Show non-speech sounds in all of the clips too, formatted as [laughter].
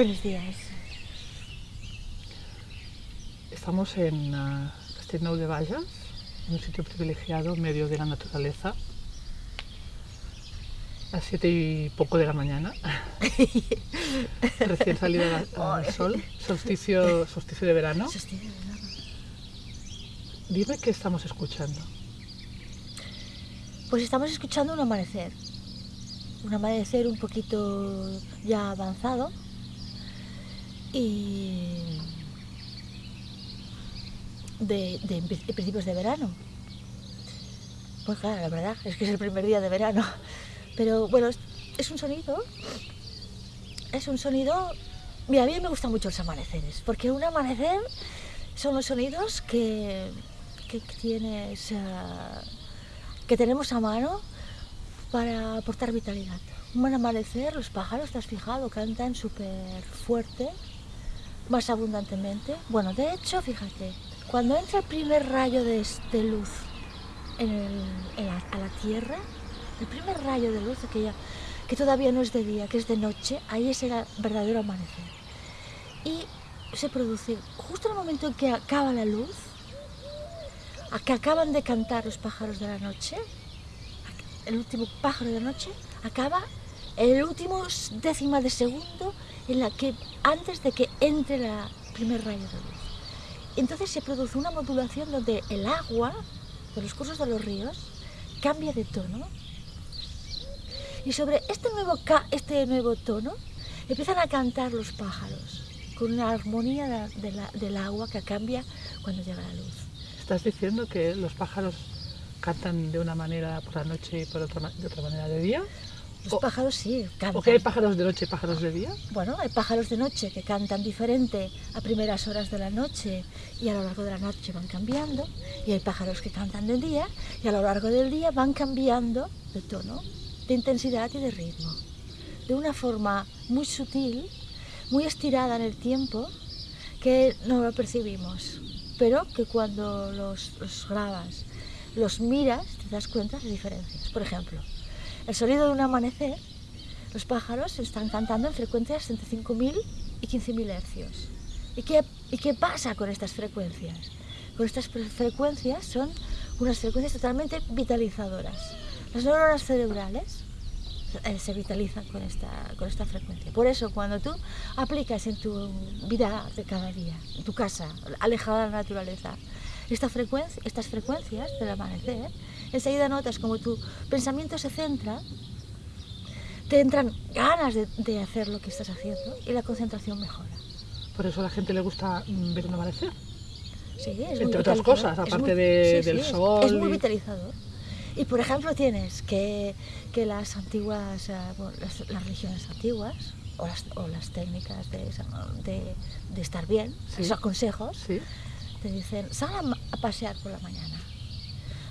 Buenos días. Estamos en uh, Castellnou de Vallas, en un sitio privilegiado medio de la naturaleza, a las siete y poco de la mañana, [laughs] recién salida al sol, solsticio, solsticio de verano. Solsticio de verano. Dime qué estamos escuchando. Pues estamos escuchando un amanecer. Un amanecer un poquito ya avanzado. Y de, principios de verano. Pues claro, la verdad es que es el primer día de verano. Pero bueno, es, un sonido. Es un sonido. Mira, a mí me gustan mucho los amaneceres, porque un amanecer son los sonidos que, que tienes. Que tenemos a mano para aportar vitalidad. Un buen amanecer, los pájaros, te has fijado, cantan súper fuerte, más abundantemente. Bueno, de hecho, fíjate, cuando entra el primer rayo de, de luz a la Tierra, el primer rayo de luz, que, ya, que todavía no es de día, que es de noche, ahí es el verdadero amanecer. Y se produce justo en el momento en que acaba la luz, a que acaban de cantar los pájaros de la noche, el último pájaro de la noche, acaba el último décima de segundo en la que, antes de que entre el primer rayo de luz. Entonces se produce una modulación donde el agua de los cursos de los ríos cambia de tono y sobre este nuevo, este nuevo tono empiezan a cantar los pájaros con una armonía de la, del agua que cambia cuando llega la luz. ¿Estás diciendo que los pájaros cantan de una manera por la noche y por otra, de otra manera de día? Los o, pájaros sí, cantan. ¿O que hay pájaros de noche y pájaros de día? Bueno, hay pájaros de noche que cantan diferente a primeras horas de la noche y a lo largo de la noche van cambiando. Y hay pájaros que cantan de día y a lo largo del día van cambiando de tono, de intensidad y de ritmo. De una forma muy sutil, muy estirada en el tiempo, que no lo percibimos. Pero que cuando los, los grabas, los miras, te das cuenta de diferencias. Por ejemplo, el sonido de un amanecer, los pájaros están cantando en frecuencias entre 5.000 y 15.000 hercios. ¿Y qué, ¿Y qué pasa con estas frecuencias? Con estas frecuencias son unas frecuencias totalmente vitalizadoras. Las neuronas cerebrales eh, se vitalizan con esta, con esta frecuencia. Por eso, cuando tú aplicas en tu vida de cada día, en tu casa, alejada de la naturaleza, esta frecuencia, estas frecuencias del amanecer, enseguida notas como tu pensamiento se centra, te entran ganas de, de hacer lo que estás haciendo y la concentración mejora. Por eso a la gente le gusta mm, ver un amanecer. Sí, es Entre otras cosas, aparte muy, de, sí, del sí, sol. Es, es muy vitalizador. Y por ejemplo tienes que, que las antiguas, uh, bueno, las, las, religiones antiguas, o las, o las técnicas de, de, de, estar bien, esos consejos. Te dicen, sal a, a, pasear por la mañana.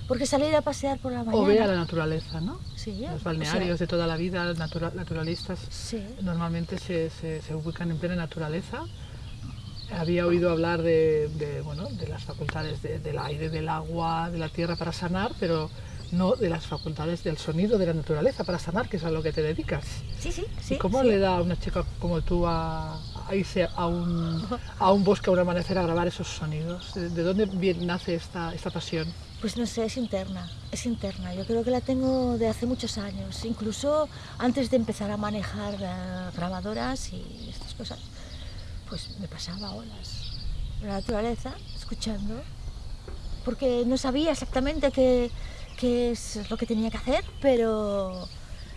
Porque salir a pasear por la mañana... O ve a la naturaleza, ¿no? Sí, Los o balnearios sea, de toda la vida, natura, naturalistas, Sí, normalmente se, se, se ubican en plena naturaleza. Había oído hablar de, de, bueno, de las facultades de- del aire, del agua, de la tierra para sanar, pero no de las facultades del sonido de la naturaleza para sanar, que es a lo que te dedicas. sí, sí. sí ¿Y cómo sí. le da a una chica como tú a, a irse a un, a un bosque, a un amanecer, a grabar esos sonidos? ¿De, de dónde bien nace esta, esta pasión? Pues no sé, es interna, es interna. Yo creo que la tengo de hace muchos años, incluso antes de empezar a manejar eh, grabadoras y estas cosas. Pues me pasaba horas la naturaleza, escuchando, porque no sabía exactamente qué, qué es lo que tenía que hacer, pero,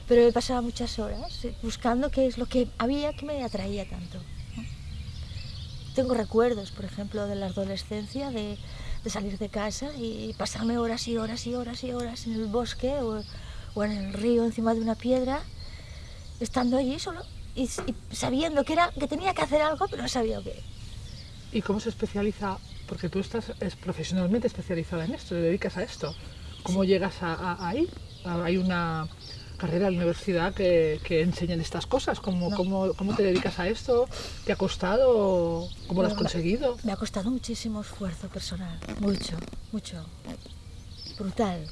pero me pasaba muchas horas eh, buscando qué es lo que había que me atraía tanto. Tengo recuerdos, por ejemplo, de la adolescencia, de, de salir de casa y pasarme horas y horas y horas y horas en el bosque o, o en el río encima de una piedra, estando allí solo y, y sabiendo que, era, que tenía que hacer algo, pero no sabía qué. ¿Y cómo se especializa? Porque tú estás es profesionalmente especializada en esto, te dedicas a esto. ¿Cómo llegas a, a- ahí? Hay una carrera en la universidad que, que enseñan estas cosas. ¿Cómo, No. cómo, cómo te dedicas a esto? ¿Te ha costado? ¿Cómo lo has conseguido? Me ha costado muchísimo esfuerzo personal, mucho, mucho, brutal.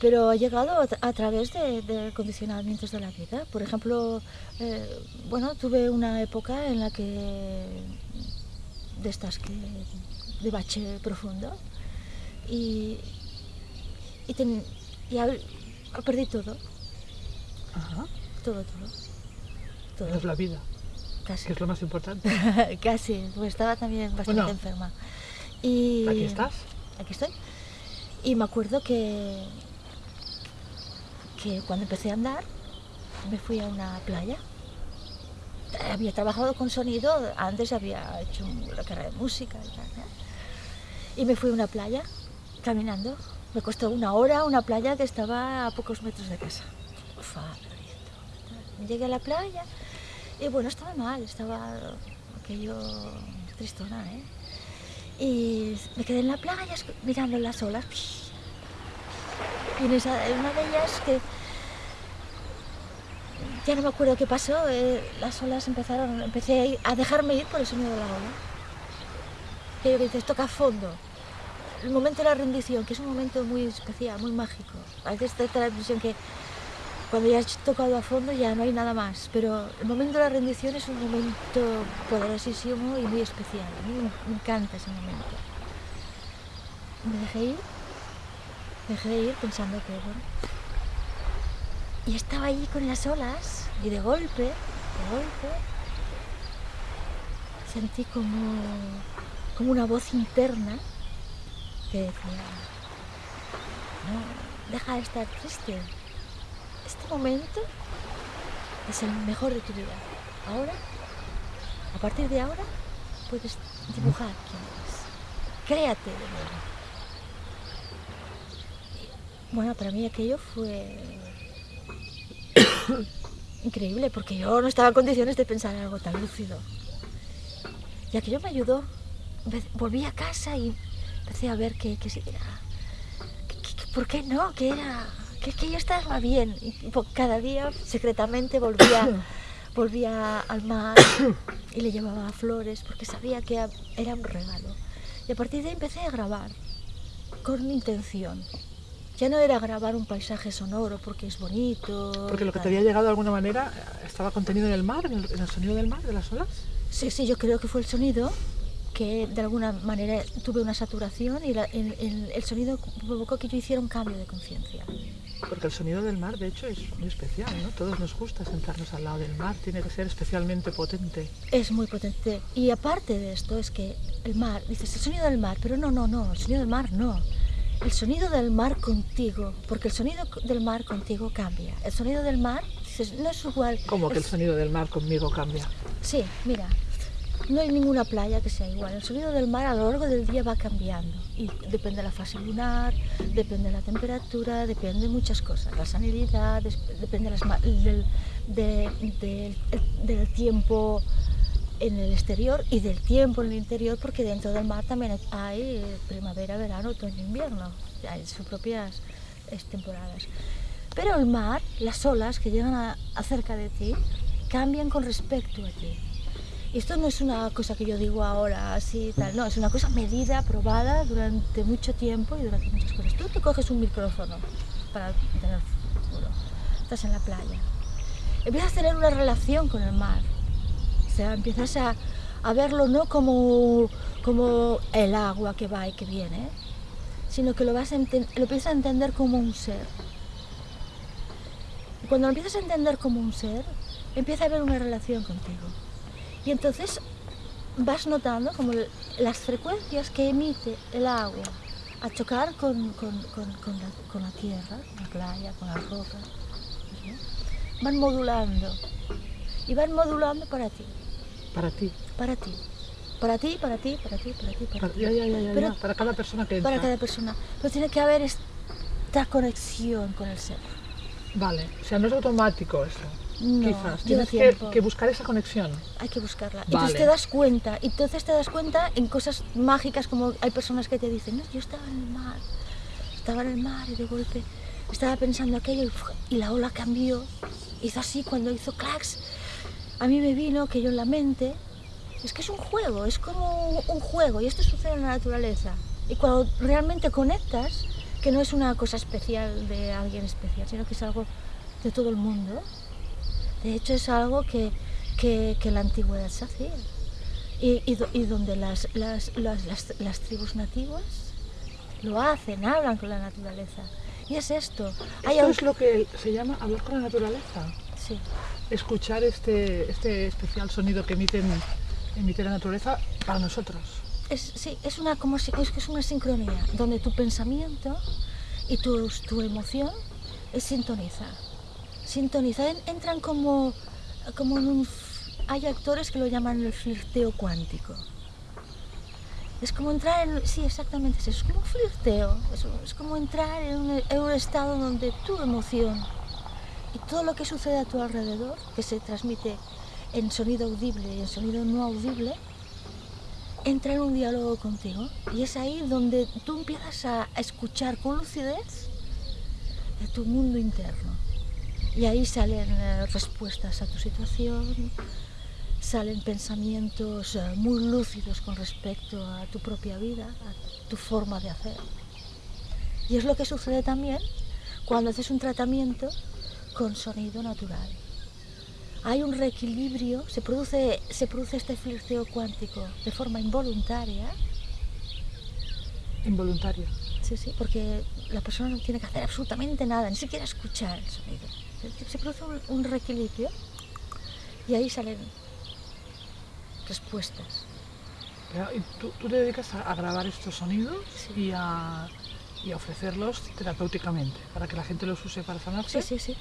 pero ha llegado a, a través de, de, condicionamientos de la vida. Por ejemplo, eh, bueno, tuve una época en la que de estas que de bache profundo y, y, ten, y a, perdí todo, Ajá. todo, todo. todo. Es la vida, Casi. que es lo más importante. [laughs] Casi, porque estaba también bastante Bueno. enferma. Y Aquí estás. Aquí estoy. Y me acuerdo que, que cuando empecé a andar, me fui a una playa. Había trabajado con sonido, antes había hecho la carrera de música y tal. ¿no? Y me fui a una playa caminando. Me costó una hora una playa que estaba a pocos metros de casa. Uf, ah, lindo. Llegué a la playa y bueno, estaba mal, estaba aquello tristona, ¿eh? Y me quedé en la playa mirando las olas. Y en, esa, una de ellas que ya no me acuerdo qué pasó, eh, las olas empezaron, empecé a, dejarme ir por el sonido de la ola. Aquello que dices, toca fondo. El momento de la rendición, que es un momento muy especial, muy mágico. A veces te da la impresión que cuando ya has tocado a fondo ya no hay nada más, pero el momento de la rendición es un momento poderosísimo y muy especial. A mí me, encanta ese momento. Me dejé ir, me dejé ir pensando que, bueno, y estaba allí con las olas y de golpe, de golpe, sentí como, como una voz interna decía, no, deja de estar triste, este momento es el mejor de tu vida. Ahora, a partir de ahora, puedes dibujar quién eres. Créate de nuevo. Bueno, para mí aquello fue [coughs] increíble porque yo no estaba en condiciones de pensar en algo tan lúcido. Y aquello me ayudó. Volví a casa y empecé a ver que, que que- que- que- ¿por qué no? Que era que, que yo estaba bien. Y cada día secretamente volvía, [coughs] volvía al mar y le llevaba flores porque sabía que a- era un regalo. Y a partir de ahí empecé a grabar con intención. Ya no era grabar un paisaje sonoro porque es bonito. Porque lo que te había llegado de alguna manera eh, estaba contenido en el mar, en el, en el sonido del mar, de las olas. Sí, sí, yo creo que fue el sonido que de alguna manera tuve una saturación y la- el, el- el sonido provocó que yo hiciera un cambio de conciencia. Porque el sonido del mar, de hecho, es muy especial, ¿no? Todos nos gusta sentarnos al lado del mar, tiene que ser especialmente potente. Es muy potente. Y aparte de esto es que el mar, dices el sonido del mar, pero no, no, no, el sonido del mar no. El sonido del mar contigo, porque el sonido del mar contigo cambia. El sonido del mar, dices, no es igual. Como que el sonido del mar conmigo cambia. Sí, mira, no hay ninguna playa que sea igual. El sonido del mar a lo largo del día va cambiando. Y depende de la fase lunar, depende de la temperatura, depende de muchas cosas. La sanidad, depende del, de- del- el- del tiempo en el exterior y del tiempo en el interior, porque dentro del mar también hay primavera, verano, otoño, invierno. Hay sus propias temporadas. Pero el mar, las olas que llegan a cerca de ti, cambian con respecto a ti. Esto no es una cosa que yo digo ahora así tal, no, es una cosa medida, probada durante mucho tiempo y durante muchas cosas. Tú te coges un micrófono para tener futuro, estás en la playa, empiezas a tener una relación con el mar, o sea, empiezas a, verlo no como, como el agua que va y que viene, sino que lo, vas a lo empiezas a entender como un ser. Y cuando lo empiezas a entender como un ser, empieza a haber una relación contigo. Y entonces vas notando como las frecuencias que emite el agua a chocar con, con- con- con la, con la tierra, con la playa, con las rocas, ¿sí? van modulando. Y van modulando para ti, Para ti. para ti. Para ti, para ti, para ti, para ti, para Para, ti. ya, ya, ya, ya, Pero- ya, para cada persona que entra. Para cada persona. Pero tiene que haber esta conexión con el ser. Vale, o sea, no es automático eso. No, Quizás. Tienes que, buscar esa conexión. Hay que buscarla. Vale. Entonces te das cuenta, entonces te das cuenta en cosas mágicas como hay personas que te dicen, no, yo estaba en el mar, estaba en el mar y de golpe estaba pensando aquello y la ola cambió, hizo así cuando hizo clacks, a mí me vino que yo en la mente, es que es un juego, es como un juego y esto sucede en la naturaleza. Y cuando realmente conectas, que no es una cosa especial de alguien especial, sino que es algo de todo el mundo. De hecho, es algo que, que, que la antigüedad se hacía. Y, y, y donde las, las, las, las, tribus nativas lo hacen, hablan con la naturaleza. Y es esto. Esto es lo que se llama hablar con la naturaleza. Sí. Escuchar este, este especial sonido que emiten, emite la naturaleza para nosotros. Es, sí, es una, como, si- es que es una sincronía, donde tu pensamiento y tu, tu emoción es sintoniza. Sintoniza, en- entran como, como en un... Hay actores que lo llaman el flirteo cuántico. Es como entrar en... Sí, exactamente, es como un flirteo. Es, como entrar en un, estado donde tu emoción y todo lo que sucede a tu alrededor, que se transmite en sonido audible y en sonido no audible, entra en un diálogo contigo y es ahí donde tú empiezas a escuchar con lucidez de tu mundo interno. Y ahí salen eh, respuestas a tu situación, salen pensamientos eh, muy lúcidos con respecto a tu propia vida, a tu forma de hacer. Y es lo que sucede también cuando haces un tratamiento con sonido natural. Hay un reequilibrio, se produce, se produce este flirteo cuántico de forma involuntaria, Involuntario. sí, sí, porque la persona no tiene que hacer absolutamente nada, ni siquiera escuchar el sonido. Se- produce un, un reequilibrio y ahí salen respuestas. Pero, ¿y tú, tú te dedicas a, a grabar estos sonidos Sí. y, a, y a ofrecerlos terapéuticamente para que la gente los use para sanarse. Sí, sí, sí.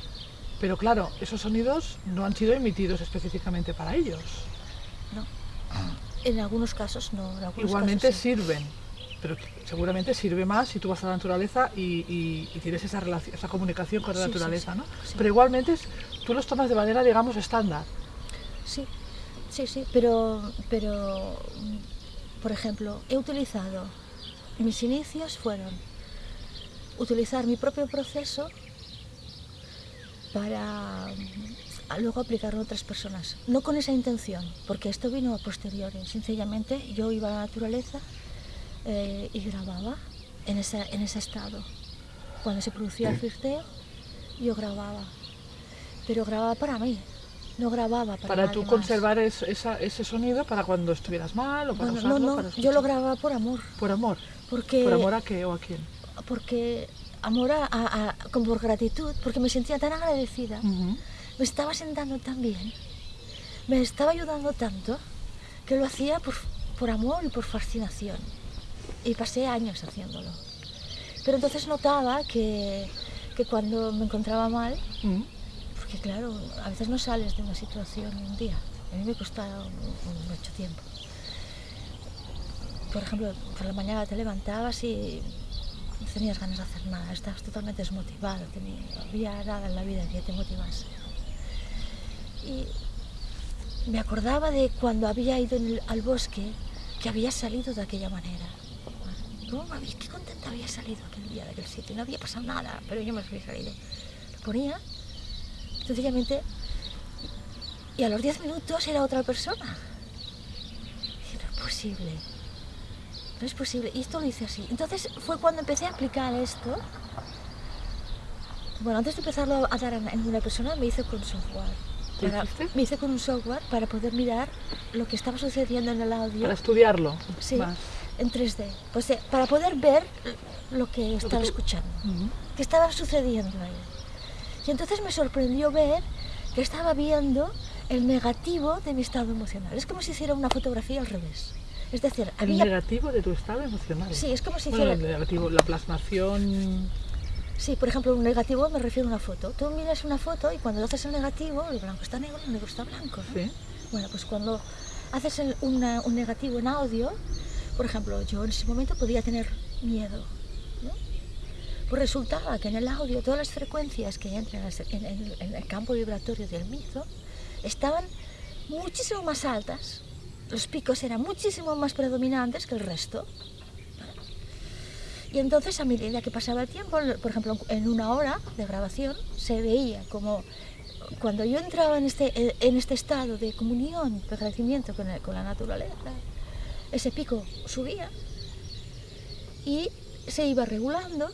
Pero claro, esos sonidos no han sido emitidos específicamente para ellos. No. En algunos casos no. En algunos Igualmente casos sí. sirven, pero seguramente sirve más si tú vas a la naturaleza y, y- y tienes esa, relación, esa comunicación con la Sí, naturaleza, sí, ¿no? sí. Pero igualmente es- tú los tomas de manera, digamos, estándar. Sí, sí, sí, pero, pero, por ejemplo, he utilizado, mis inicios fueron utilizar mi propio proceso para luego aplicarlo a otras personas. No con esa intención, porque esto vino a posteriori. Sencillamente yo iba a la naturaleza eh, y grababa en, esa, en ese estado. Cuando se producía el flirteo, yo grababa. Pero grababa para mí, no grababa para, Para tú más. conservar es- esa- ese sonido para cuando estuvieras mal o para Bueno, no, usarlo no, para yo lo grababa por amor, Por amor. porque, ¿Por amor a qué o a quién? porque amor a, a- a- como por gratitud, porque me sentía tan agradecida, me estaba sentando tan bien, me estaba ayudando tanto, que lo hacía por, por amor y por fascinación. Y pasé años haciéndolo. Pero entonces notaba que, que cuando me encontraba mal, Ujú. porque claro, a veces no sales de una situación un día. A mí me costó un- mucho tiempo. Por ejemplo, por la mañana te levantabas y no tenías ganas de hacer nada, estabas totalmente desmotivado, tenía, no había nada en la vida que te motivase. Y me acordaba de cuando había ido el- al bosque, que había salido de aquella manera. ¿Cómo me había- qué contenta había salido aquel día de aquel sitio? No había pasado nada, pero yo me había salido. Lo ponía sencillamente y a los 10 minutos era otra persona. Dije, no es posible, no es posible. Y esto lo hice así. Entonces fue cuando empecé a aplicar esto. Bueno, antes de empezarlo a dar en una persona, me hice con software. ¿Qué Para- me hice con un software para poder mirar lo que estaba sucediendo en el audio Para estudiarlo. Sí. más. En 3D. Pues eh, para poder ver lo que estaba escuchando qué estaba sucediendo ahí. Y entonces me sorprendió ver que estaba viendo el negativo de mi estado emocional. Es como si hiciera una fotografía al revés. Es decir, El había... negativo de tu estado emocional. Sí, es como si Bueno, hiciera... el negativo, la plasmación. Sí, por ejemplo, un negativo me refiero a una foto. Tú miras una foto y cuando haces el negativo, el blanco está negro, el negro está blanco. ¿no? Sí. Bueno, pues cuando haces el- una- un negativo en audio, por ejemplo, yo en ese momento podía tener miedo. Pues resultaba que en el audio todas las frecuencias que entran en el- campo vibratorio del mizo estaban muchísimo más altas. Los picos eran muchísimo más predominantes que el resto. Y entonces a medida que pasaba el tiempo, por ejemplo, en una hora de grabación, se veía como cuando yo entraba en este, este estado de comunión, de agradecimiento con la naturaleza, ese pico subía y se iba regulando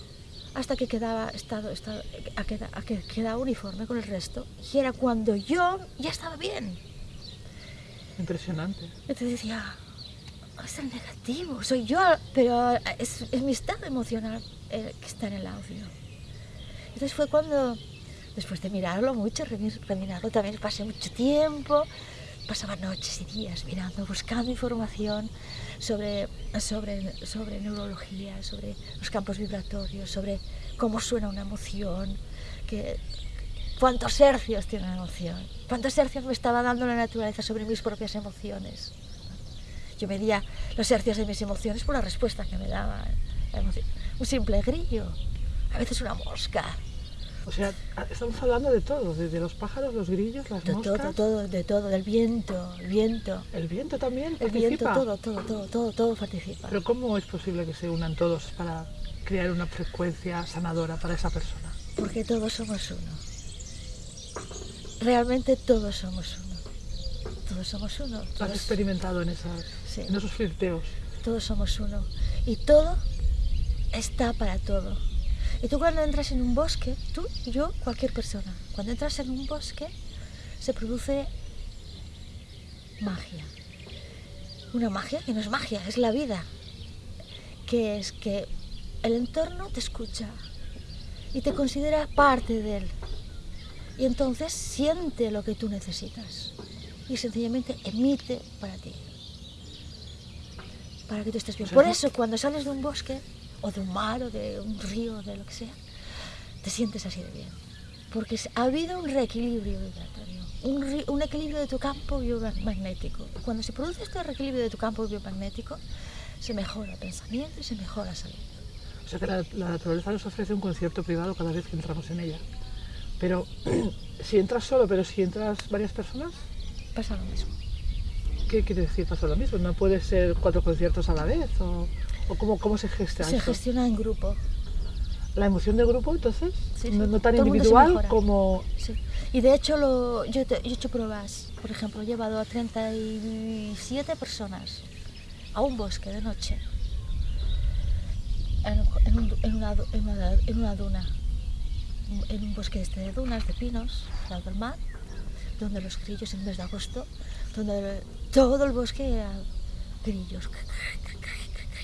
hasta que quedaba estado, estado a queda- a que quedaba uniforme con el resto. Y era cuando yo ya estaba bien. Impresionante. Entonces decía, "Ah, es el negativo, soy yo, pero es, es mi estado emocional eh, que está en el audio. Entonces fue cuando, después de mirarlo mucho, remi- remirarlo, también pasé mucho tiempo, pasaba noches y días mirando, buscando información sobre, sobre, sobre neurología, sobre los campos vibratorios, sobre cómo suena una emoción, que, cuántos hercios tiene una emoción, cuántos hercios me estaba dando la naturaleza sobre mis propias emociones. Yo medía los hercios de mis emociones por la respuesta que me daba. Un simple grillo, a veces una mosca, O sea, estamos hablando de todo, desde los pájaros, los grillos, las de moscas, todo, todo, de todo, del viento, el viento, el viento también el viento, participa. todo, todo, todo, todo, todo participa. Pero ¿cómo es posible que se unan todos para crear una frecuencia sanadora para esa persona? Porque todos somos uno. Realmente todos somos uno. Todos somos uno. ¿Lo has Todos, experimentado en, esas, Sí. en esos flirteos? todos somos uno. Y todo está para todo. Y tú cuando entras en un bosque, tú, yo, cualquier persona, cuando entras en un bosque se produce magia. Una magia que no es magia, es la vida. Que es que el entorno te escucha y te considera parte de él. Y entonces siente lo que tú necesitas y sencillamente emite para ti. Para que tú estés bien. Sea, Por eso cuando sales de un bosque o de un mar o de un río o de lo que sea, te sientes así de bien. Porque ha habido un reequilibrio vibratorio, un, ri- un equilibrio de tu campo biomagnético. Cuando se produce este reequilibrio de tu campo biomagnético, se mejora el pensamiento y se mejora la salud. O sea que la, la naturaleza nos ofrece un concierto privado cada vez que entramos en ella. Pero [clears throat] si entras solo, pero si entras varias personas, Pasa lo mismo. ¿qué quiere decir? Pasa lo mismo. ¿No puede ser cuatro conciertos a la vez? ¿O, o cómo, cómo se gesta Se gestiona en grupo. ¿La emoción de grupo, entonces? Sí, no, sí. no tan Todo individual como... Sí. Y de hecho lo, yo, te- yo he hecho pruebas. Por ejemplo, he llevado a 37 personas a un bosque de noche. En, en un du- en una, en una- en una duna. En un bosque este de dunas, de pinos, al del mar, donde los grillos en el mes de agosto, donde todo el bosque era grillos.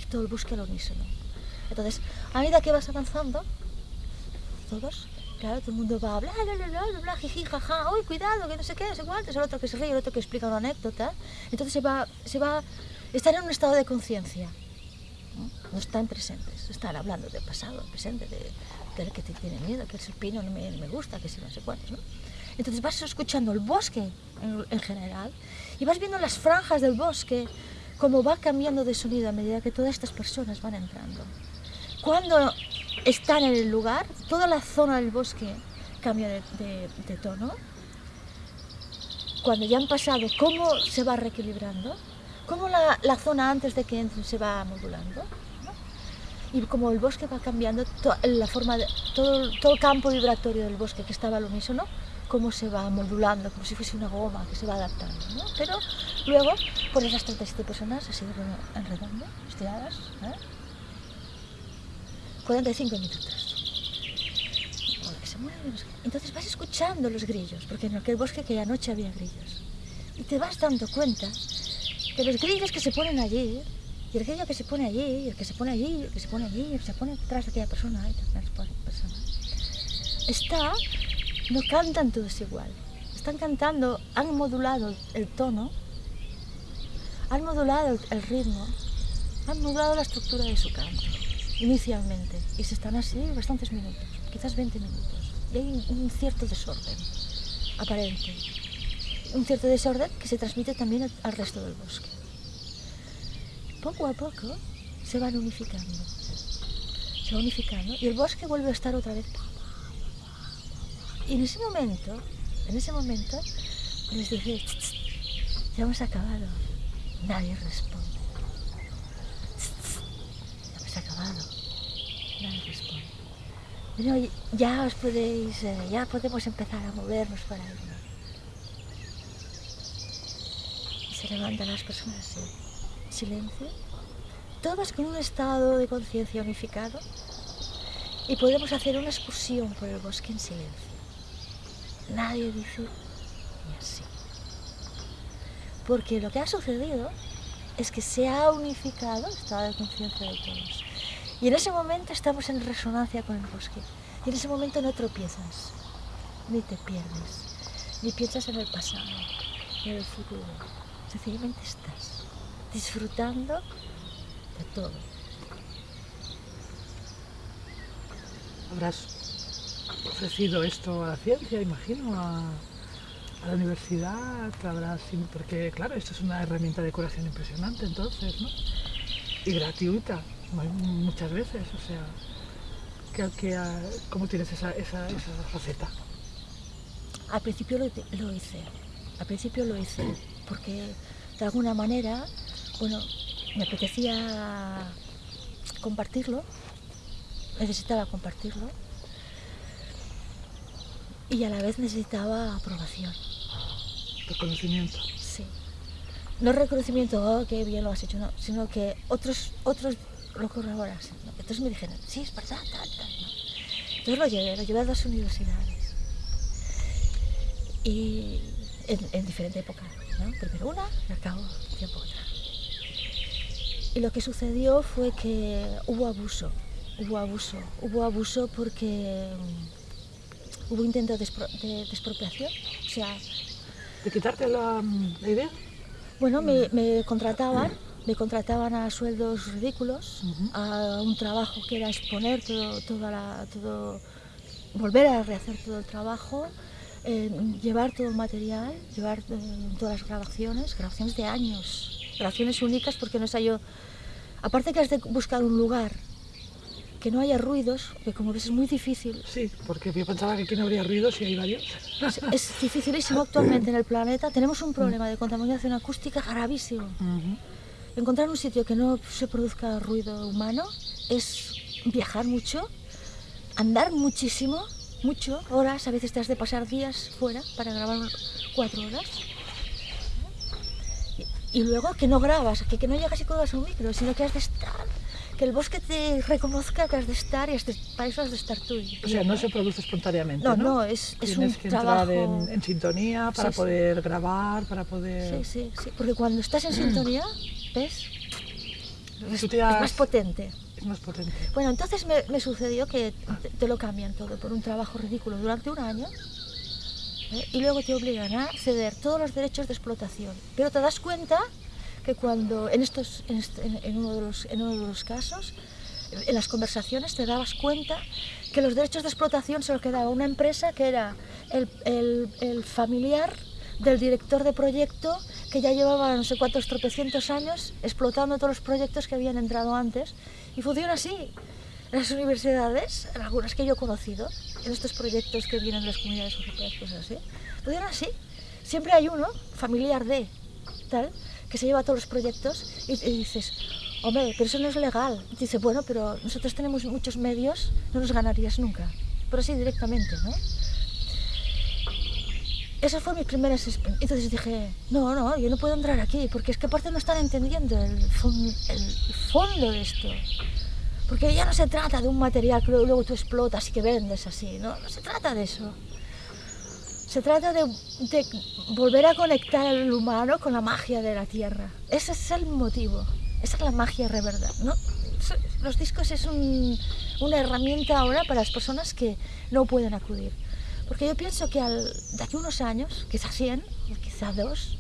Todo el bosque al unísono. Entonces, a medida que vas avanzando, todos, claro, todo el mundo va bla, bla, bla, bla, bla, jiji, jaja, uy, cuidado, que no sé qué, sé cuánto, es el otro que se ríe, el otro que explica una anécdota. Entonces se va, se va, están en un estado de conciencia, ¿no? están presentes, están hablando del pasado, del presente, de, del que te tiene miedo, que ese pino no me, no me gusta, que si no sé cuántos, ¿no? Entonces vas escuchando el bosque en, en general y vas viendo las franjas del bosque, cómo va cambiando de sonido a medida que todas estas personas van entrando. Cuando están en el lugar, toda la zona del bosque cambia de, tono. Cuando ya han pasado, cómo se va reequilibrando, cómo la, zona antes de que entren se va modulando. Y como el bosque va cambiando, to- la forma de, todo, todo el campo vibratorio del bosque que estaba al unísono, cómo se va modulando, como si fuese una goma que se va adaptando. ¿no? Pero luego, por esas 37 personas así en redondo, estiradas, ¿eh? 45 minutos. Se Entonces vas escuchando los grillos, porque en aquel bosque que anoche había grillos. Y te vas dando cuenta que los grillos que se ponen allí, y el grillo que se pone allí, el que se pone allí, el que se pone allí, el que se pone detrás de aquella persona, y detrás de aquella persona, está, no cantan todos igual. Están cantando, han modulado el tono, han modulado el- ritmo, han modulado la estructura de su canto inicialmente y se están así bastantes minutos, quizás 20 minutos. Y hay un, cierto desorden aparente, un cierto desorden que se transmite también al, resto del bosque. Poco a poco se van unificando, se va unificando y el bosque vuelve a estar otra vez. Y en ese momento, en ese momento, les dice, "Tss, tss, ya hemos acabado. Nadie responde. Ya hemos acabado. Nadie responde. Bueno, ya os podéis, eh, ya podemos empezar a movernos para irnos. Y se levantan las personas en silencio, todas con un estado de conciencia unificado y podemos hacer una excursión por el bosque en silencio. Nadie dice ni así. Porque lo que ha sucedido es que se ha unificado el estado de conciencia de todos. Y en ese momento estamos en resonancia con el bosque. Y en ese momento no tropiezas, ni te pierdes, ni piensas en el pasado, ni en el futuro. Sencillamente estás disfrutando de todo. Habrás ofrecido esto a la ciencia, imagino, a, la universidad, habrás, porque claro, esto es una herramienta de curación impresionante entonces, ¿no? Y gratuita, mu- muchas veces, o sea, que, ¿cómo tienes esa, esa, esa faceta? Al principio lo, lo hice, al principio lo hice, porque de alguna manera, bueno, me apetecía compartirlo, necesitaba compartirlo y a la vez necesitaba aprobación, Reconocimiento. sí. No reconocimiento, oh, qué bien lo has hecho, no, sino que otros, otros lo corroboran. ¿no? Entonces me dijeron, sí, es verdad, tal, tal. ¿no? Entonces lo llevé, lo llevé a las universidades. Y en, en diferente época, ¿no? Primero una y al cabo tiempo otra. Y lo que sucedió fue que hubo abuso, hubo abuso, hubo abuso porque hubo intento de, expro- de- expropiación. O sea, ¿De quitarte la, la idea? bueno, me, me contrataban, me contrataban a sueldos ridículos, a un trabajo que era exponer todo, toda la, todo, volver a rehacer todo el trabajo, eh, llevar todo el material, llevar eh, todas las grabaciones, grabaciones de años, grabaciones únicas porque no sé yo, aparte que has de buscar un lugar que no haya ruidos, que como ves es muy difícil, Sí, porque yo pensaba que aquí no habría ruido si hay varios. es, es dificilísimo actualmente en el planeta, tenemos un problema de contaminación acústica gravísimo. Encontrar un sitio que no se produzca ruido humano es viajar mucho, andar muchísimo, mucho, horas, a veces te has de pasar días fuera para grabar cuatro horas. Y, y luego que no grabas, que, que no llegas y cuelgas un micro, sino que has de estar, que el bosque te reconozca que has de estar y para eso has de estar tú. O sea, no se produce espontáneamente, No, ¿no? no, es- es Tienes un que trabajo- entrar en, en sintonía para Sí, sí. poder grabar, para poder... Sí, sí, sí, porque cuando estás en [clears throat] sintonía, ¿ves? Es, más potente. Es más potente. Bueno, entonces me, me sucedió que te, te lo cambian todo por un trabajo ridículo durante un año ¿eh? y luego te obligan a ceder todos los derechos de explotación. Pero te das cuenta que cuando en, estos, este- en- uno, de los, en uno de los casos, en las conversaciones te dabas cuenta que los derechos de explotación se los quedaba una empresa que era el, el- familiar del director de proyecto que ya llevaba no sé cuántos tropecientos años explotando todos los proyectos que habían entrado antes. Y funciona así. Las universidades, algunas que yo he conocido, en estos proyectos que vienen de las comunidades europeas, cosas así, funciona así. Siempre hay uno, familiar de, tal, que se lleva todos los proyectos y, dices, hombre, pero eso no es legal. Y bueno, pero nosotros tenemos muchos medios, no nos ganarías nunca. Pero así directamente, ¿no? Esas fueron mis primeras. Entonces dije, no, no, yo no puedo entrar aquí, porque es que aparte no están entendiendo el, el fondo de esto. Porque ya no se trata de un material que luego tú explotas y que vendes así, ¿no? No se trata de eso. Se trata de, volver a conectar al humano con la magia de la tierra. Ese es el motivo. Esa es la magia de verdad, ¿no? Los discos es un- una herramienta ahora para las personas que no pueden acudir. Porque yo pienso que al, de aquí unos años, quizá 100, o quizá dos,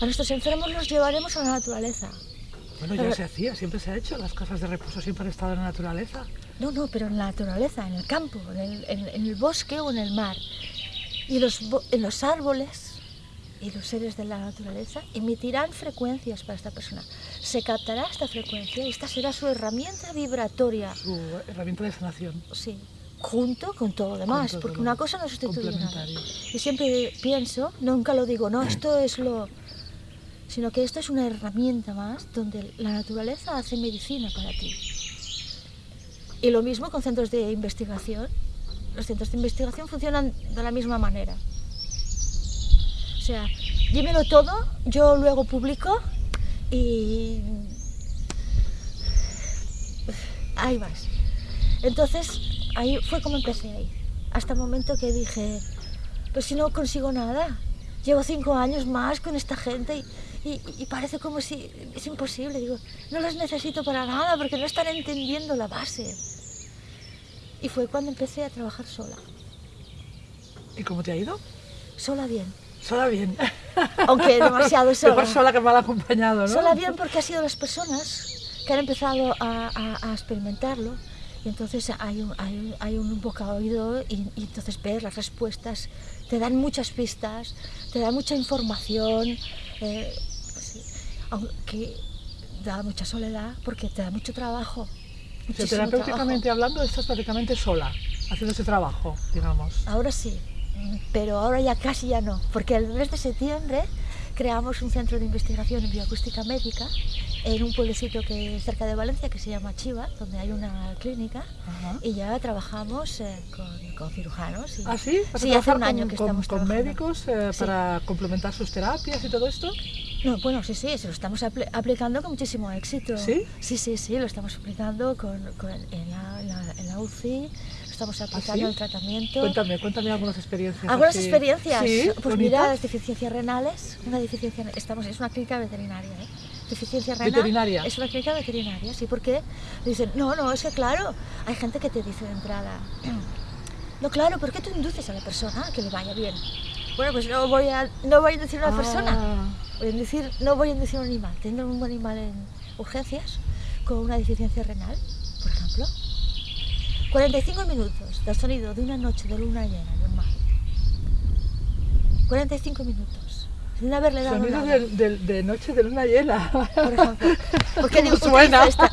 a nuestros enfermos los llevaremos a la naturaleza. Bueno, ya Pero- se hacía, siempre se ha hecho. Las casas de reposo siempre han estado en la naturaleza. No, no, pero en la naturaleza, en el campo, en el, en- en el bosque o en el mar. Y los, en los árboles y los seres de la naturaleza emitirán frecuencias para esta persona. Se captará esta frecuencia y esta será su herramienta vibratoria, Su herramienta de sanación. sí, junto con todo lo demás, todo porque lo una cosa no sustituye nada. Y siempre pienso, nunca lo digo, no, esto es lo... sino que esto es una herramienta más donde la naturaleza hace medicina para ti. Y lo mismo con centros de investigación. Los centros de investigación funcionan de la misma manera. O sea, dímelo todo, yo luego publico y... Ahí vas. Entonces, ahí fue como empecé ahí. Hasta el momento que dije, pues si no consigo nada, llevo cinco años más con esta gente y, y, parece como si es imposible. Digo, no los necesito para nada porque no están entendiendo la base. Y fue cuando empecé a trabajar sola. ¿Y cómo te ha ido? Sola bien. Sola bien. [laughs] Aunque demasiado [laughs] sola. Mejor sola que mal acompañado, ¿no? Sola bien porque ha sido las personas que han empezado a, a, a experimentarlo y entonces hay un, hay, hay un boca oído y, y, entonces ves las respuestas, te dan muchas pistas, te dan mucha información, eh, aunque da mucha soledad porque te da mucho trabajo. O sea, terapéuticamente trabajo. hablando, estás prácticamente sola, haciendo ese trabajo, digamos. Ahora sí, pero ahora ya casi ya no, porque el mes de septiembre creamos un centro de investigación en bioacústica médica en un pueblecito que es cerca de Valencia que se llama Chiva, donde hay una clínica Ajá. y ya trabajamos eh, con, con, cirujanos. Y, ¿Ah, sí? Sí, hace un año con, que con, estamos con trabajando. médicos eh, Sí. para complementar sus terapias y todo esto? No, bueno, sí, sí, se lo estamos apl- aplicando con muchísimo éxito. ¿Sí? Sí, sí, sí, lo estamos aplicando con, con- en, la, en, la, en la UCI, lo estamos aplicando sí? el tratamiento. Cuéntame, cuéntame algunas experiencias. Algunas así. experiencias, Sí, pues bonitas. mira, las deficiencias renales, una deficiencia, estamos, es una clínica veterinaria, ¿eh? Deficiencia renal. Veterinaria. Es una clínica veterinaria, sí, porque dicen, no, no, es que claro, hay gente que te dice de entrada, [clears throat] no, claro, ¿por qué tú induces a la persona a que le vaya bien? Bueno, pues no voy a, no voy a inducir a una persona, Ah, voy no voy a inducir a un animal, tendré un animal en urgencias con una deficiencia renal, por ejemplo. 45 minutos del sonido de una noche de luna llena normal. 45 minutos. Sin haberle dado Sonido nada. de, de- de noche de luna llena. Por ejemplo. [laughs] ¿Por qué digo, ¿Cómo suena? esta?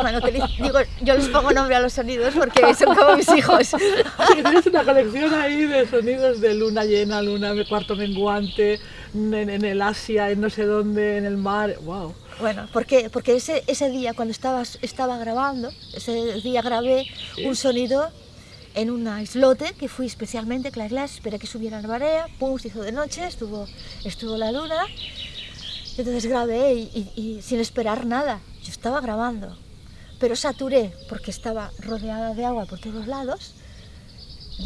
Bueno, utilizo- digo, yo les pongo nombre a los sonidos porque son como mis hijos. Sí, [laughs] tienes una colección ahí de sonidos de luna llena, luna cuarto menguante, en, en el Asia, en no sé dónde, en el mar. ¡Wow! Bueno, ¿por qué? Porque ese, ese día cuando estaba, estaba grabando, ese día grabé Sí. un sonido en un islote que fui especialmente, claro, claro, esperé que subiera la marea, pum, se hizo de noche, estuvo, estuvo la luna, entonces grabé y, sin esperar nada, yo estaba grabando, pero saturé porque estaba rodeada de agua por todos lados,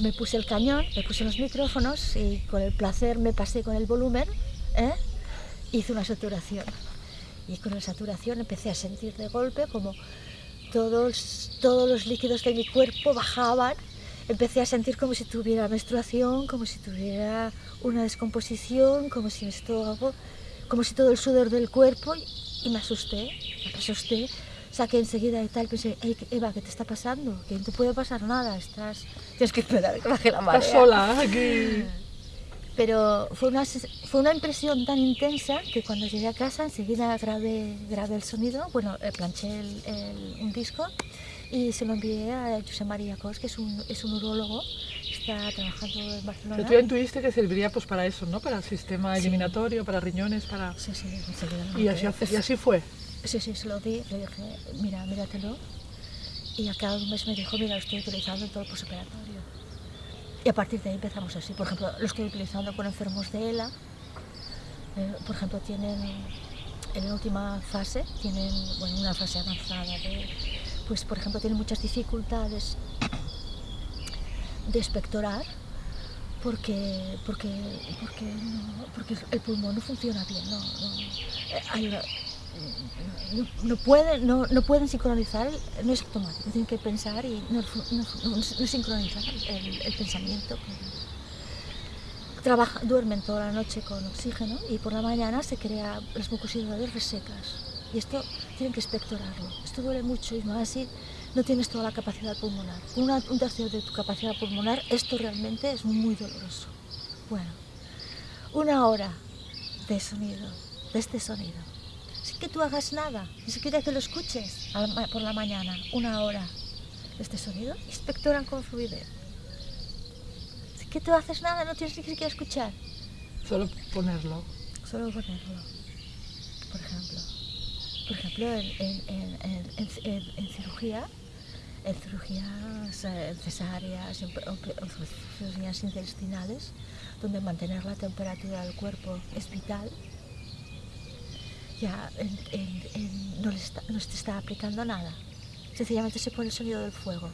me puse el cañón, me puse los micrófonos y con el placer me pasé con el volumen, ¿eh? hice una saturación. Y con la saturación empecé a sentir de golpe como todos, todos los líquidos de mi cuerpo bajaban. Empecé a sentir como si tuviera menstruación, como si tuviera una descomposición, como si mi estómago, como si todo el sudor del cuerpo. Y, me asusté, me asusté. Saqué enseguida y tal, pensé, "Ey, Eva, ¿qué te está pasando? Que no te puede pasar nada, estás... Tienes que esperar que baje la marea. Estás sola aquí. Pero fue una, fue una impresión tan intensa que cuando llegué a casa enseguida grabé, grabé el sonido, bueno, eh, planché el- el- un disco y se lo envié a José María Cos, que es un, es un urólogo, está trabajando en Pero Barcelona. tú ya intuiste que serviría pues para eso, ¿no? Para el sistema Sí. eliminatorio, para riñones, para... Sí, sí, Y así, y así fue. Sí, sí, se lo di, le dije, mira, míratelo. Y a cada un mes me dijo, mira, lo estoy utilizando en todo el posoperatorio. Y a partir de ahí empezamos así. Por ejemplo, lo estoy utilizando con enfermos de ELA. Eh, por ejemplo, tienen, en la última fase, tienen, bueno, una fase avanzada de, pues por ejemplo, tienen muchas dificultades de expectorar porque, porque, porque, porque el pulmón no funciona bien, no, no, eh, no, pueden, no, pueden sincronizar, no es automático, tienen que pensar y no, sincronizan el, pensamiento. Trabaja, duermen toda la noche con oxígeno y por la mañana se crean las mucosidades resecas. Y esto tienen que expectorarlo. Esto duele mucho y más así no tienes toda la capacidad pulmonar. Una, un tercio de tu capacidad pulmonar, esto realmente es muy doloroso. Bueno, una hora de sonido, de este sonido. Sin que tú hagas nada, ni siquiera que lo escuches por la mañana, una hora de este sonido, inspectoran con fluidez. Sin que tú haces nada, no tienes ni siquiera escuchar, Solo ponerlo. solo ponerlo. Por ejemplo, en, en- en- cirugía, en cirugías cesáreas, en, o- cirugías intestinales, donde mantener la temperatura del cuerpo es vital, ya no, le está, no se está aplicando nada. Sencillamente se pone el sonido del fuego.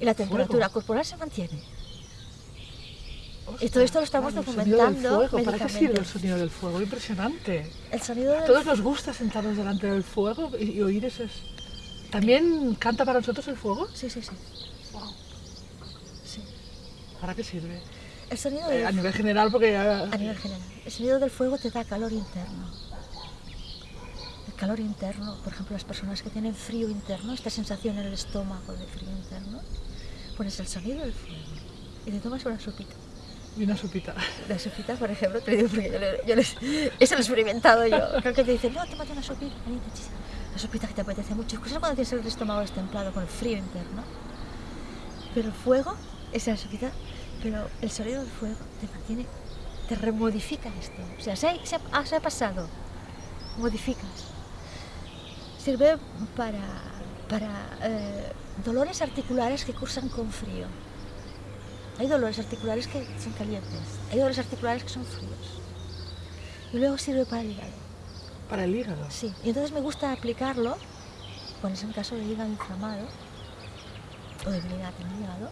Y la temperatura Fuego. corporal se mantiene. Y todo esto lo estamos claro, el documentando fuego. ¿Para qué sirve el sonido del fuego? Impresionante. El sonido A todos nos gusta sentarnos delante del fuego y, y oír ese... ¿También canta para nosotros el fuego? Sí, sí, sí. Wow. sí. ¿Para qué sirve? El sonido Eh, del a nivel general, porque ya... A nivel general. El sonido del fuego te da calor interno. El calor interno, por ejemplo, las personas que tienen frío interno, esta sensación en el estómago de frío interno, pones el sonido del fuego y te tomas una sopita. Y una sopita. La sopita, por ejemplo, te digo porque yo, yo les- eso lo he experimentado yo. Creo que te dicen, no, tómate una sopita, caliente, chis". La sopita que te apetece mucho. Es cuando tienes el estómago destemplado con el frío interno. Pero el fuego, esa sopita, pero el sonido del fuego te mantiene, te remodifica esto. O sea, ah, se ha pasado, modificas. Sirve para, para eh, dolores articulares que cursan con frío. Hay dolores articulares que son calientes, hay dolores articulares que son fríos. Y luego sirve para el hígado. Para el hígado. Sí, y entonces me gusta aplicarlo, cuando es en caso de hígado inflamado o debilidad en el hígado,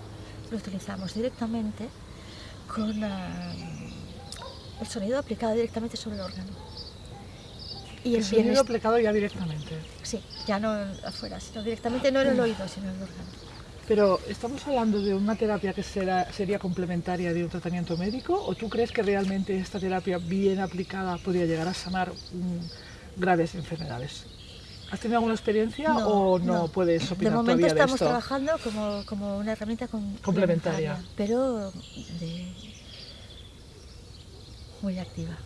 lo utilizamos directamente con ah, el sonido aplicado directamente sobre el órgano. Y El el sonido aplicado ya directamente. sí, ya no afuera, sino directamente no en el oído, sino en el órgano. Pero, ¿estamos hablando de una terapia que será, sería complementaria de un tratamiento médico? ¿O tú crees que realmente esta terapia bien aplicada podría llegar a sanar mm, graves enfermedades? ¿Has tenido alguna experiencia o no, puedes De opinar momento todavía de estamos esto? trabajando como, como una herramienta com- Complementaria. pero de, muy activa.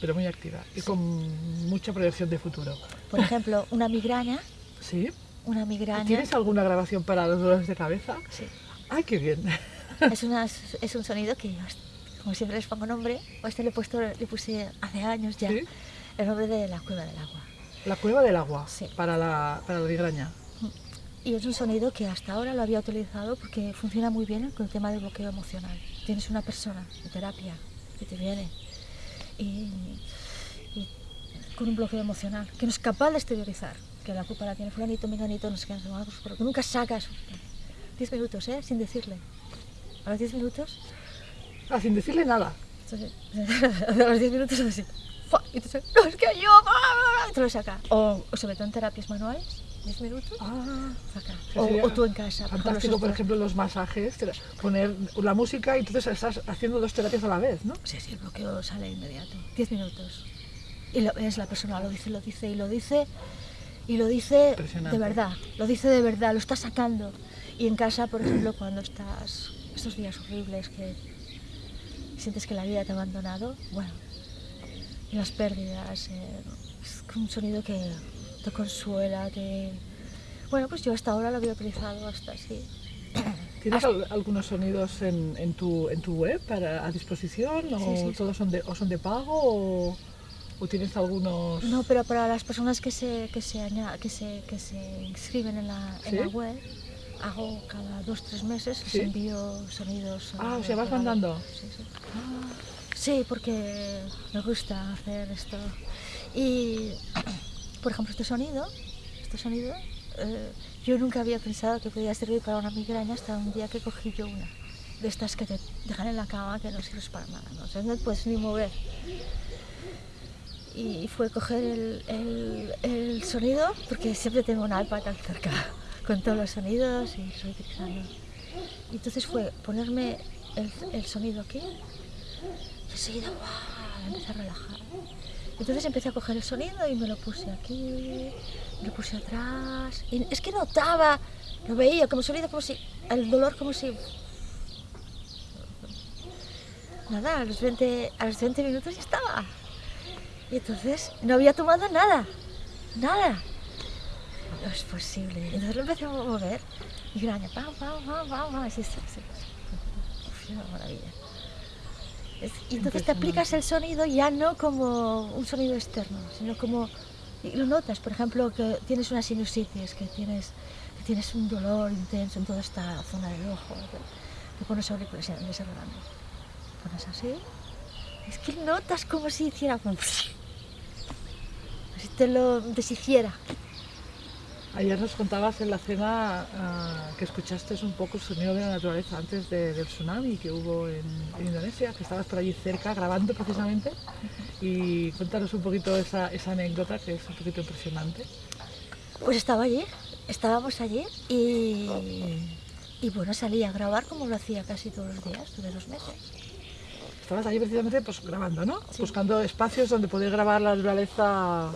Pero muy activa y con mucha proyección de futuro. Por ejemplo, una migraña, [laughs] ¿Sí? Una migraña ¿Tienes alguna grabación para los dolores de cabeza? sí, ¡Ay, qué bien! [laughs] es, una- es un sonido que, como siempre les pongo nombre, este le, he puesto, le puse hace años ya, ¿Sí? el nombre de la cueva del agua. La cueva del agua Sí. para, la, para la migraña. Y es un sonido que hasta ahora lo había utilizado porque funciona muy bien con el tema del bloqueo emocional. Tienes una persona en terapia que te viene y, y con un bloqueo emocional que no es capaz de exteriorizar, que la culpa la tiene fulanito, menganito, no sé qué, no sé cuántos, pero que nunca sacas 10 minutos, ¿eh? Sin decirle. A los 10 minutos, Ah, sin decirle nada. entonces, [laughs] a los 10 minutos así. Y sabes, no, es que yo, bla, bla, bla", y te lo saca. O, o sobre todo en terapias manuales, 10 minutos, Ah, saca. O, o tú en casa. fantástico, por ejemplo, los masajes, poner la música y entonces estás haciendo dos terapias a la vez, ¿no? Sí, sí, el bloqueo sale inmediato. 10 minutos. Y lo, es la persona, lo dice, lo dice y lo dice. Y lo dice de verdad. Lo dice de verdad, lo está sacando. Y en casa, por ejemplo, cuando estás estos días horribles que sientes que la vida te ha abandonado, bueno, y las pérdidas, eh, es un sonido que te consuela, te... Bueno, pues yo hasta ahora lo había utilizado hasta así. ¿Tienes al- algunos sonidos en, en tu, en tu web para, a disposición? ¿O Sí, sí, sí. todos son de, o son de pago? O, o tienes algunos...? No, pero para las personas que se, que se, que se, que se inscriben en la, en la web, hago cada dos tres meses, les ¿Sí? envío sonidos. Ah, o sea, vas mandando. Sí, sí. Sí, porque me gusta hacer esto. Y, por ejemplo, este sonido, este sonido, eh, yo nunca había pensado que podía servir para una migraña hasta un día que cogí yo una. De estas que te dejan en la cama que no sirves para nada, ¿no? O sea, no te puedes ni mover y fue coger el, sonido, porque siempre tengo un iPad tan cerca con todos los sonidos y estoy utilizando. Y entonces fue ponerme el, sonido aquí y enseguida ¡guau! empecé a relajar. Entonces empecé a coger el sonido y me lo puse aquí, me lo puse atrás. Es que notaba, lo veía como sonido, como si, el dolor como si... Nada, a los 20, a los 20 minutos ya estaba. Y entonces no había tomado nada, nada. No es posible. Entonces lo empecé a mover. Y graña, pam, pam, pam, pam, pam. Así. Uf, una maravilla. Y entonces te aplicas el sonido ya no como un sonido externo, sino como... Y lo notas, por ejemplo, que tienes una sinusitis, que tienes, que tienes un dolor intenso en toda esta zona del ojo. Te, te pones auriculares en ese. Pones así. Es que notas como si hiciera como... Así te lo deshiciera. Ayer nos contabas en la cena ah, que escuchaste un poco el sonido de la naturaleza antes de- del tsunami que hubo en, en Indonesia, que estabas por allí cerca grabando precisamente. Y cuéntanos un poquito esa, esa anécdota que es un poquito impresionante. Pues estaba allí, estábamos allí y, y bueno, salí a grabar como lo hacía casi todos los días, tuve dos meses. Estabas allí precisamente pues, grabando, ¿no? Sí. Buscando espacios donde poder grabar la naturaleza.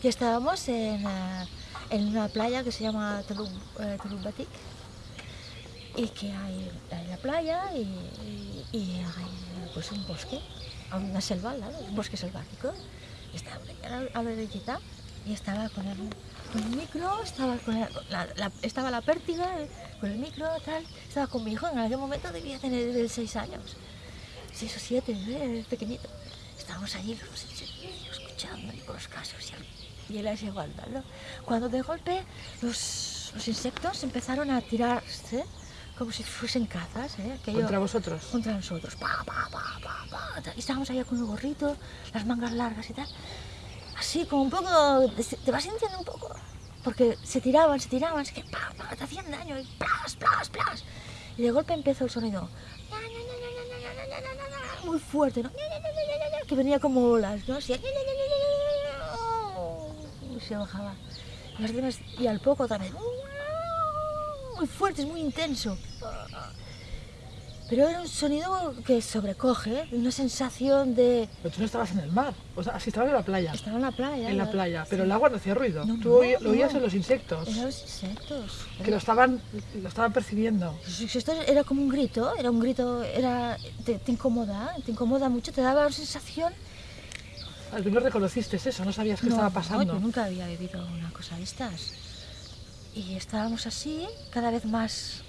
Y estábamos en, eh, en una playa que se llama eh, Tulum Batik y que hay, hay la playa y, y- y hay pues un bosque, una selva al lado, un bosque selvático. Y estaba a la- a la orillita y estaba con el, con el micro, estaba, con la, la- estaba la pértiga eh, con el micro, tal, estaba con mi hijo, en aquel momento debía tener seis años, seis o siete, eh, pequeñito. Estábamos allí los dos escuchando y con los casos y, él así aguantando. Cuando de golpe los, los insectos empezaron a tirarse como si fuesen cazas, ¿eh? Aquello- Contra vosotros. contra nosotros. Pa, pa, pa, pa, pa. Y estábamos allá con el gorrito, las mangas largas y tal así como un poco, te vas sintiendo un poco, porque se tiraban, se tiraban, es que pa, pa, te hacían daño y plas, plas, plas. Y de golpe empezó el sonido, muy fuerte, ¿no? Que venía como olas, ¿no? Así, y se bajaba. Y al poco también muy fuerte, es muy intenso. Pero era un sonido que sobrecoge, una sensación de... Pero tú no estabas en el mar. O sea, sí estabas en la playa. Estaba en la playa. En la ¿no? playa. Pero Sí. el agua no hacía ruido. No, tú no, lo oías no. en los insectos. Eran los insectos. Que lo estaban, lo estaban percibiendo. Esto era como un grito, era un grito, era, te, te incomoda, te incomoda mucho, te daba una sensación... Al menos reconociste eso, no sabías qué No, estaba no, pasando. yo nunca había vivido una cosa de estas. Y estábamos así, cada vez más,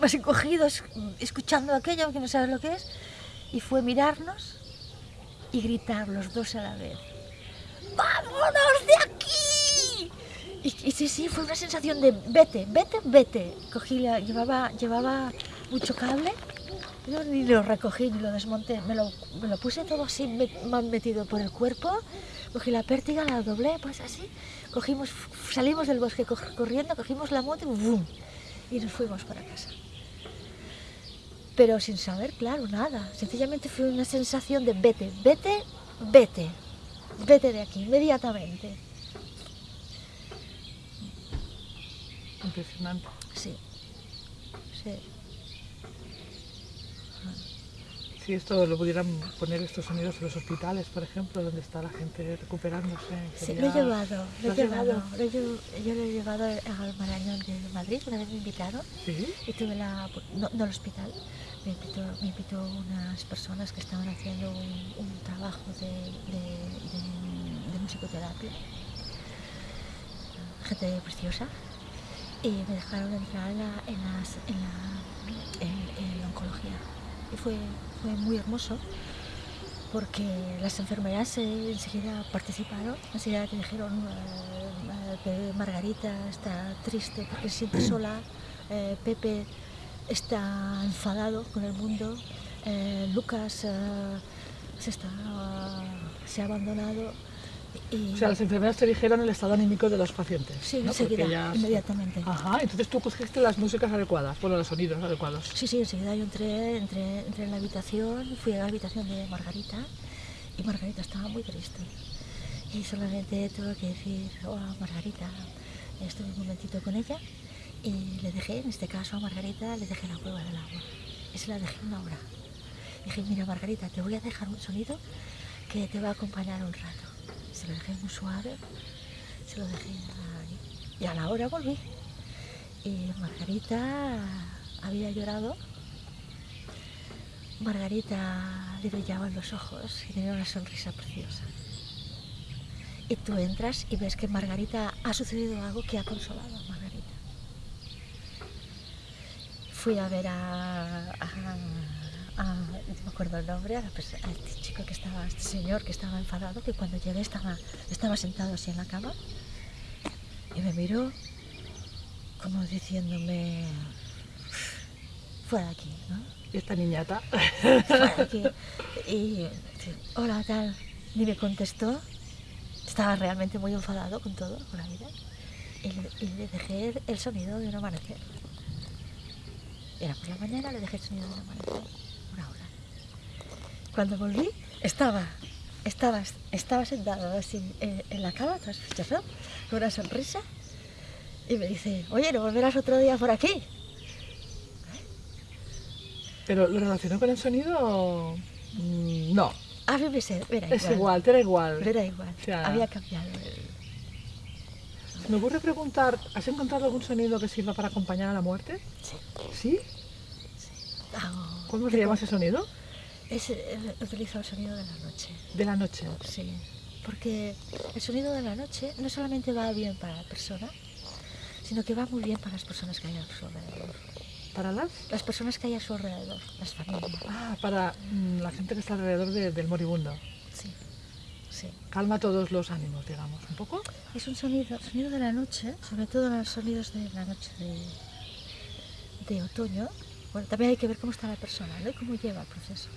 más encogidos, escuchando aquello, aunque no sabes lo que es. Y fue mirarnos y gritar los dos a la vez. ¡Vámonos de aquí! Y, sí, sí, fue una sensación de vete, vete, vete. Cogí la, llevaba, llevaba mucho cable, yo ni lo recogí ni lo desmonté, me lo, me lo puse todo así me- metido por el cuerpo, cogí la pértiga, la doblé, pues así, cogimos, salimos del bosque co- corriendo, cogimos la moto y ¡bum! y nos fuimos para casa. Pero sin saber, claro, nada. Sencillamente fue una sensación de vete, vete, vete, vete de aquí, inmediatamente. Impresionante. Sí, sí. Si esto lo pudieran poner estos sonidos en los hospitales, por ejemplo, donde está la gente recuperándose. Sí, lo he llevado, ¿Lo he llevado. lo he yo lo he llevado al Marañón de Madrid, una vez me invitaron Sí. y tuve la, no, no al hospital, me invitó, me invitó unas personas que estaban haciendo un, un trabajo de, de, de- de musicoterapia, gente preciosa, y me dejaron entrar en la, en las- en la, en- en la oncología. Y fue, fue muy hermoso porque las enfermeras eh, enseguida participaron, enseguida te dijeron eh, eh, que Margarita está triste porque se siente [clears throat] sola, eh, Pepe está enfadado con el mundo, Lucas se, está, se ha abandonado y O sea, las enfermeras te dijeron el estado anímico de los pacientes. sí, enseguida, ellas- inmediatamente. Ajá, entonces tú cogiste las músicas adecuadas, bueno, los sonidos adecuados. Sí, sí, enseguida yo entré, entré, entré en la habitación, fui a la habitación de Margarita y Margarita estaba muy triste. Y solamente tuve que decir, hola Margarita, estuve un momentito con ella y le dejé, en este caso a Margarita, le dejé la prueba del agua. Y se la dejé una hora. Dije, mira Margarita, te voy a dejar un sonido que te va a acompañar un rato. Se lo dejé muy suave, se lo dejé. Y a la hora volví. Y Margarita había llorado. Margarita le brillaban los ojos y tenía una sonrisa preciosa. Y tú entras y ves que Margarita ha sucedido algo que ha consolado a Margarita. Fui a ver a, a- acuerdo el nombre, a, la a este chico que estaba, a este señor que estaba enfadado, que cuando llegué estaba, estaba sentado así en la cama y me miró como diciéndome, fuera de aquí, ¿no? Y esta niñata. Fuera de aquí. [laughs] Y, hola, tal, ni me contestó. estaba realmente muy enfadado con todo, con la vida. Y le, y le dejé el- el sonido de un amanecer. Era por la mañana, le dejé el sonido de un amanecer. Una hora. Cuando volví, estaba, estaba, estaba sentado así en, en la cama, tras con una sonrisa. Y me dice, oye, ¿no volverás otro día por aquí? ¿Pero lo relacionó con el sonido? Mm, No, A mí me, sé, era es igual. igual, te era igual. Me era igual. O sea- Había cambiado. el- Se me ocurre preguntar, ¿has encontrado algún sonido que sirva para acompañar a la muerte? Sí. ¿Sí? Hago- ¿Cómo se llama ese sonido? Es, utilizo el sonido de la noche. De la noche. Sí. Porque el sonido de la noche no solamente va bien para la persona, sino que va muy bien para las personas que hay a su alrededor. ¿Para las? Las personas que hay a su alrededor, las familias. Ah, para mm, la gente que está alrededor de- del moribundo. Sí. Sí. Calma todos los ánimos, digamos, un poco. Es un sonido, sonido de la noche, sobre todo los sonidos de la noche de, de otoño. Bueno, también hay que ver cómo está la persona, ¿no? Y cómo lleva el proceso.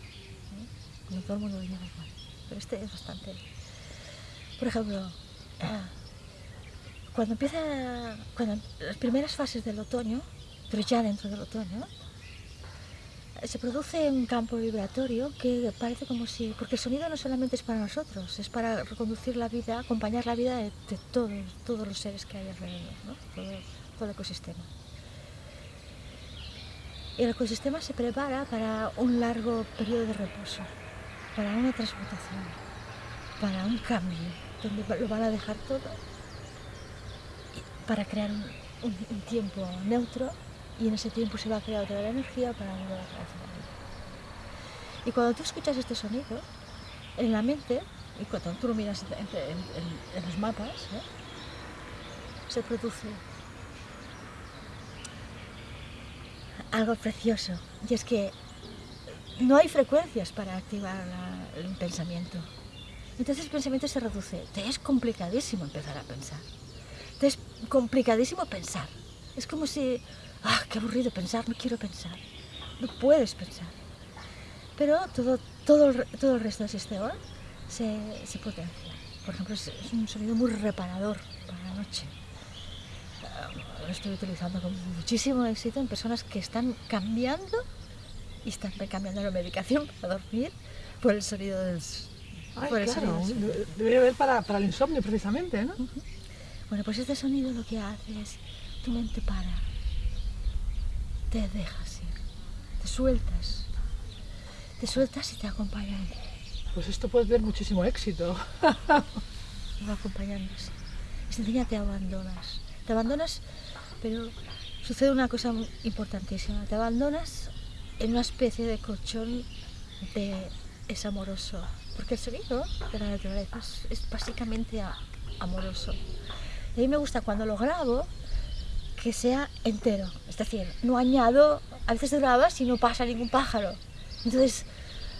¿No? Todo el mundo lo lleva igual. Pero este es bastante. Por ejemplo, ah, cuando empieza. Cuando las primeras fases del otoño, pero ya dentro del otoño, se produce un campo vibratorio que parece como si, porque el sonido no solamente es para nosotros, es para reconducir la vida, acompañar la vida de, de todos, todos los seres que hay alrededor, ¿no? todo, todo el ecosistema. Y el ecosistema se prepara para un largo periodo de reposo, para una transmutación, para un cambio, donde lo van a dejar todo para crear un, tiempo neutro y en ese tiempo se va a crear otra la energía para volver a. Y cuando tú escuchas este sonido, en la mente, y cuando tú lo miras en los mapas, ¿eh? se produce algo precioso. Y es que no hay frecuencias para activar el pensamiento. Entonces el pensamiento se reduce. Te es complicadísimo empezar a pensar. Te es complicadísimo pensar. Es como si, ah, qué aburrido pensar, no quiero pensar. No puedes pensar. Pero todo, todo, el, todo el resto del sistema se, se potencia. Por ejemplo, es, es un sonido muy reparador para la noche. Ah, Lo estoy utilizando con muchísimo éxito en personas que están cambiando y están cambiando la medicación para dormir por el sonido del, Ay, por el claro, sonido del debería haber para, para el insomnio precisamente, ¿no? Bueno, pues este sonido lo que hace es tu mente para, te dejas ir, te sueltas, te sueltas y te acompaña, Pues esto puede tener muchísimo éxito. [laughs] va. Y sencilla te abandonas, te abandonas, pero sucede una cosa importantísima, te abandonas en una especie de colchón de es amoroso, porque el sonido de la naturaleza es, básicamente amoroso. Y a mí me gusta cuando lo grabo que sea entero, es decir, no añado, a veces grabas y no pasa ningún pájaro. Entonces,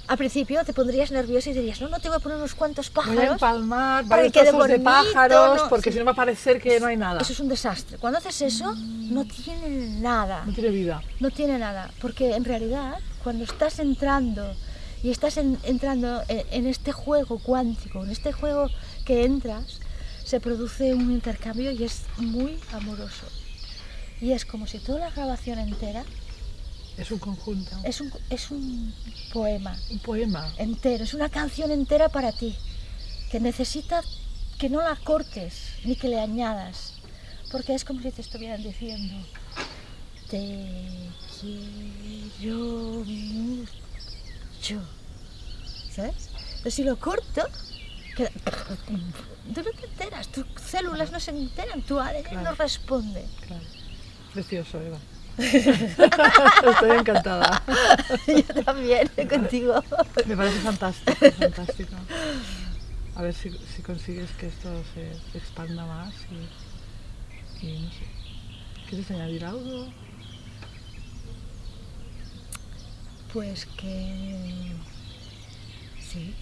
al principio te pondrías nervioso y dirías, no, no, te voy a poner unos cuantos Voy a pájaros. empalmar varios que trozos de pájaros, no, porque sí. si no va a parecer que no hay nada. Eso es un desastre. Cuando haces eso, no tiene nada. No tiene vida. No tiene nada, porque en realidad cuando estás entrando y estás en- entrando en, en este juego cuántico, en este juego que entras, se produce un intercambio y es muy amoroso. Y es como si toda la grabación entera Es un conjunto, es un, es un poema un poema. entero, es una canción entera para ti, que necesita que no la cortes ni que le añadas, porque es como si te estuvieran diciendo, te quiero mucho, ¿sabes? Pero si lo corto, queda- tú no te enteras, tus células no se enteran, tu ADN no responde. Claro. Precioso, Eva. [laughs] Estoy encantada. [laughs] Yo también, contigo. Me parece fantástico, fantástico. A ver si, si consigues que esto se, expanda más y, y no sé. ¿Quieres añadir algo? Pues que sí,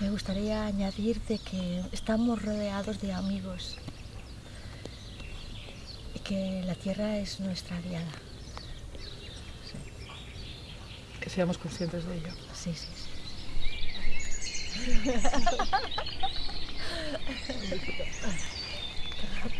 me gustaría añadirte que estamos rodeados de amigos que la tierra es nuestra aliada. Que seamos conscientes de ello. Sí, sí, sí. [laughs]